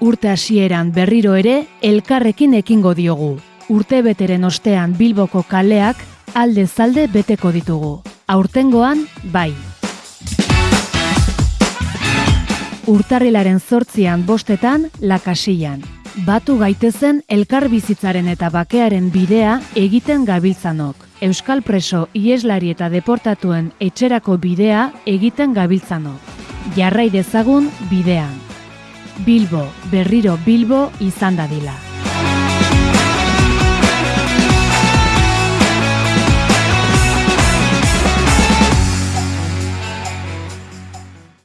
Urte hasieran berriro ere elkarrekin ekingo diogu. Urte beteren ostean Bilboko kaleak alde zalde beteko ditugu. Aurtengoan, bai. Urtarrilaren zortzian bostetan, lakasian. Batu gaitezen elkar bizitzaren eta bakearen bidea egiten gabiltzanok. Euskal preso ieslari eta deportatuen etxerako bidea egiten gabiltzanok. Jarrai dezagun bidean. Bilbo, berriro Bilbo izan dadila.